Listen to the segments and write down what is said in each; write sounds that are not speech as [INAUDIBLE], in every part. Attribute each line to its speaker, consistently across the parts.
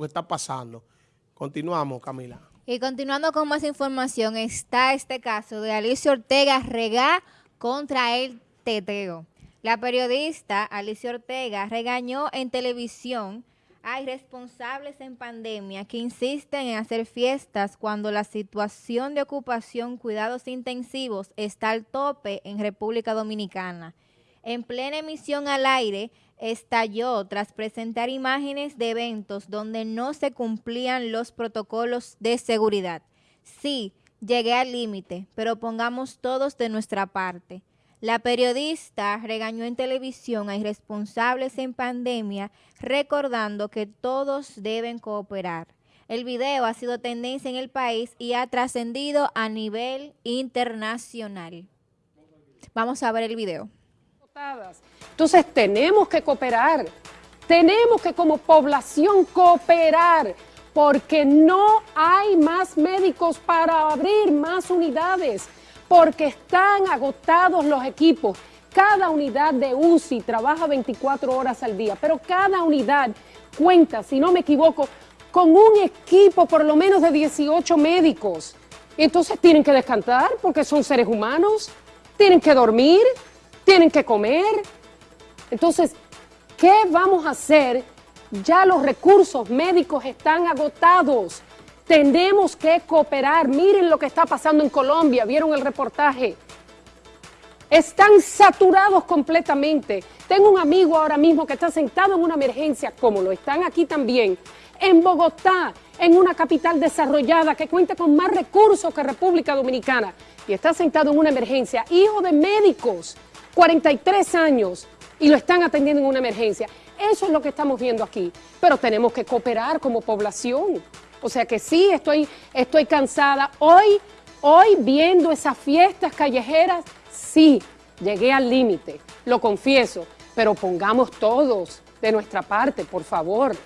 Speaker 1: que está pasando. Continuamos, Camila.
Speaker 2: Y continuando con más información, está este caso de Alicia Ortega Regá contra el teteo. La periodista Alicia Ortega regañó en televisión a irresponsables en pandemia que insisten en hacer fiestas cuando la situación de ocupación cuidados intensivos está al tope en República Dominicana. En plena emisión al aire, estalló tras presentar imágenes de eventos donde no se cumplían los protocolos de seguridad. Sí, llegué al límite, pero pongamos todos de nuestra parte. La periodista regañó en televisión a irresponsables en pandemia, recordando que todos deben cooperar. El video ha sido tendencia en el país y ha trascendido a nivel internacional. Vamos a ver el video.
Speaker 3: Entonces tenemos que cooperar, tenemos que como población cooperar, porque no hay más médicos para abrir más unidades, porque están agotados los equipos. Cada unidad de UCI trabaja 24 horas al día, pero cada unidad cuenta, si no me equivoco, con un equipo por lo menos de 18 médicos. Entonces tienen que descansar porque son seres humanos, tienen que dormir, tienen que comer. Entonces, ¿qué vamos a hacer? Ya los recursos médicos están agotados. Tenemos que cooperar. Miren lo que está pasando en Colombia. ¿Vieron el reportaje? Están saturados completamente. Tengo un amigo ahora mismo que está sentado en una emergencia, como lo están aquí también, en Bogotá, en una capital desarrollada que cuenta con más recursos que República Dominicana, y está sentado en una emergencia, hijo de médicos 43 años y lo están atendiendo en una emergencia. Eso es lo que estamos viendo aquí. Pero tenemos que cooperar como población. O sea que sí, estoy, estoy cansada. Hoy, hoy viendo esas fiestas callejeras, sí, llegué al límite, lo confieso. Pero pongamos todos de nuestra parte, por favor.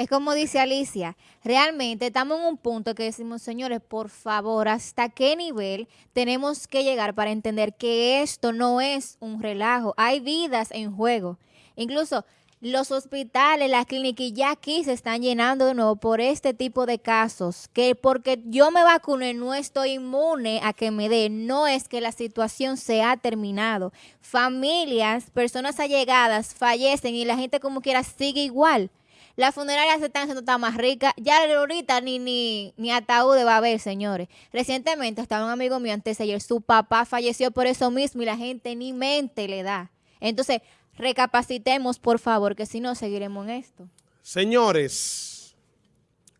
Speaker 2: Es como dice Alicia, realmente estamos en un punto que decimos, señores, por favor, ¿hasta qué nivel tenemos que llegar para entender que esto no es un relajo? Hay vidas en juego. Incluso los hospitales, las clínicas ya aquí se están llenando de nuevo por este tipo de casos, que porque yo me vacuné no estoy inmune a que me dé, no es que la situación se ha terminado. Familias, personas allegadas fallecen y la gente como quiera sigue igual. Las funerarias se están haciendo tan más ricas. Ya ahorita ni, ni, ni ataúd va a haber, señores. Recientemente estaba un amigo mío antes de ayer. Su papá falleció por eso mismo y la gente ni mente le da. Entonces, recapacitemos, por favor, que si no, seguiremos en esto.
Speaker 1: Señores,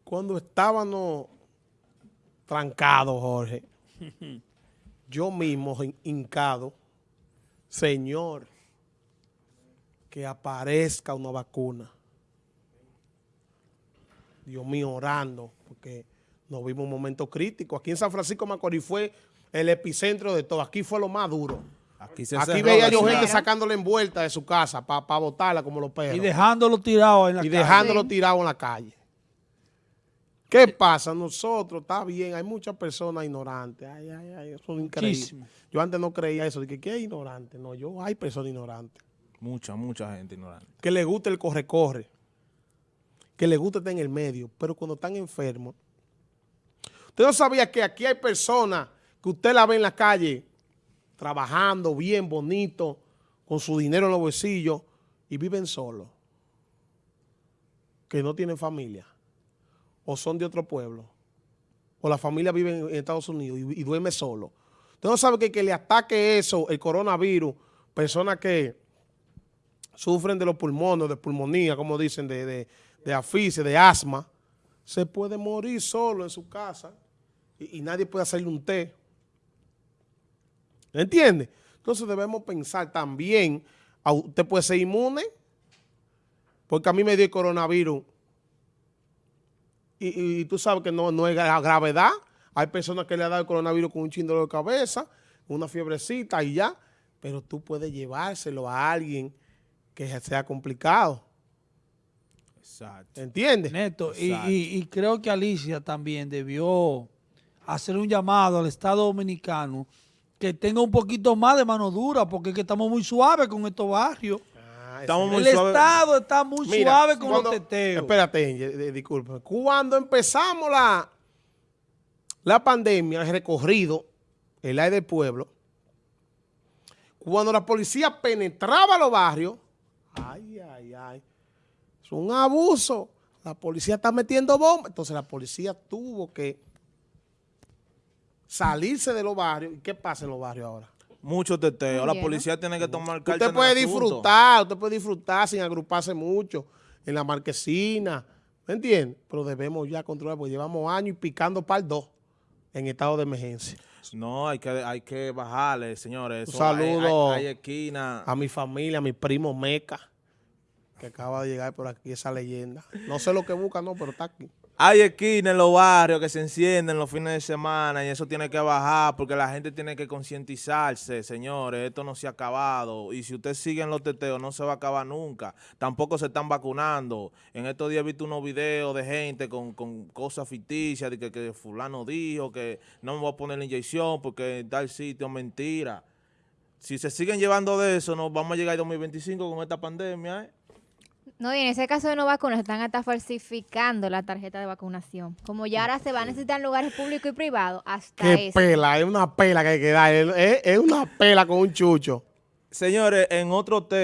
Speaker 1: cuando estábamos trancados, Jorge, [LAUGHS] yo mismo hincado, Señor, que aparezca una vacuna. Dios mío, orando, porque nos vimos un momento crítico. Aquí en San Francisco Macorís fue el epicentro de todo. Aquí fue lo más duro. Aquí, veía yo gente sacándole envuelta de su casa para botarla como los perros.
Speaker 4: Y dejándolo tirado en la
Speaker 1: y calle. Y dejándolo tirado en la calle. ¿Qué pasa? Nosotros, está bien, hay muchas personas ignorantes. Ay, ay, ay, eso es increíble. Yo antes no creía eso, de que ¿qué es ignorante? No, yo, hay personas ignorantes.
Speaker 4: Mucha, mucha gente ignorante.
Speaker 1: Que le gusta el corre-corre que le gusta estar en el medio, pero cuando están enfermos. Usted no sabía que aquí hay personas que usted la ve en la calle trabajando bien, bonito, con su dinero en los bolsillos y viven solos, que no tienen familia, o son de otro pueblo, o la familia vive en Estados Unidos y, duerme solo. Usted no sabe que, que le ataque eso, el coronavirus, personas que sufren de los pulmones, de pulmonía, como dicen, de de aficia, de asma, se puede morir solo en su casa y, nadie puede hacerle un té. ¿Entiende? Entonces debemos pensar también, usted puede ser inmune, porque a mí me dio el coronavirus y, tú sabes que no, no es gravedad. Hay personas que le han dado el coronavirus con un chindolo de cabeza, una fiebrecita y ya, pero tú puedes llevárselo a alguien que sea complicado.
Speaker 4: Exacto.
Speaker 1: ¿Entiendes?
Speaker 4: Neto, y, creo que Alicia también debió hacer un llamado al Estado Dominicano que tenga un poquito más de mano dura, porque es que estamos muy suaves con estos barrios.
Speaker 1: ese.
Speaker 5: Estamos muy
Speaker 4: El. Estado está muy
Speaker 1: Mira,
Speaker 4: suave con
Speaker 1: cuando-
Speaker 4: los teteos.
Speaker 1: Espérate, Angel, eh, disculpe. Cuando empezamos la, la pandemia, el recorrido, el aire del pueblo, cuando la policía penetraba los barrios, ay, ay, ay, es un abuso. La policía está metiendo bombas. Entonces la policía tuvo que salirse de los barrios. ¿Y qué pasa en los barrios ahora?
Speaker 5: Mucho teteo. La policía tiene que tomar carta
Speaker 1: Usted
Speaker 5: en
Speaker 1: puede
Speaker 5: el asunto.
Speaker 1: disfrutar, usted puede disfrutar sin agruparse mucho en la marquesina, ¿me entiende? Pero debemos ya controlar, porque llevamos años y picando par dos en estado de emergencia.
Speaker 5: No, hay que, hay que bajarle, señores.
Speaker 1: Un
Speaker 5: hay-
Speaker 1: saludo
Speaker 5: Hay, hay esquina.
Speaker 1: A mi familia, a mi primo Meca, que acaba de llegar por aquí esa leyenda. No sé lo que busca, no, pero está aquí.
Speaker 5: Hay esquinas en los barrios que se encienden los fines de semana y eso tiene que bajar porque la gente tiene que concientizarse, señores. Esto no se ha acabado. Y si usted sigue en los teteos, no se va a acabar nunca. Tampoco se están vacunando. En estos días he visto unos videos de gente con, cosas ficticias, de que, fulano dijo que no me voy a poner la inyección porque en tal sitio mentira. Si se siguen llevando de eso, nos vamos a llegar al 2025 con esta pandemia, ¿eh?
Speaker 2: No, y en ese caso de no vacunas están hasta falsificando la tarjeta de vacunación. Como ya ahora se va a necesitar en lugares públicos y privados, hasta
Speaker 1: Qué
Speaker 2: eso.
Speaker 1: pela, es una pela que hay que dar, es, es una pela con un chucho.
Speaker 5: Señores, en otro tema.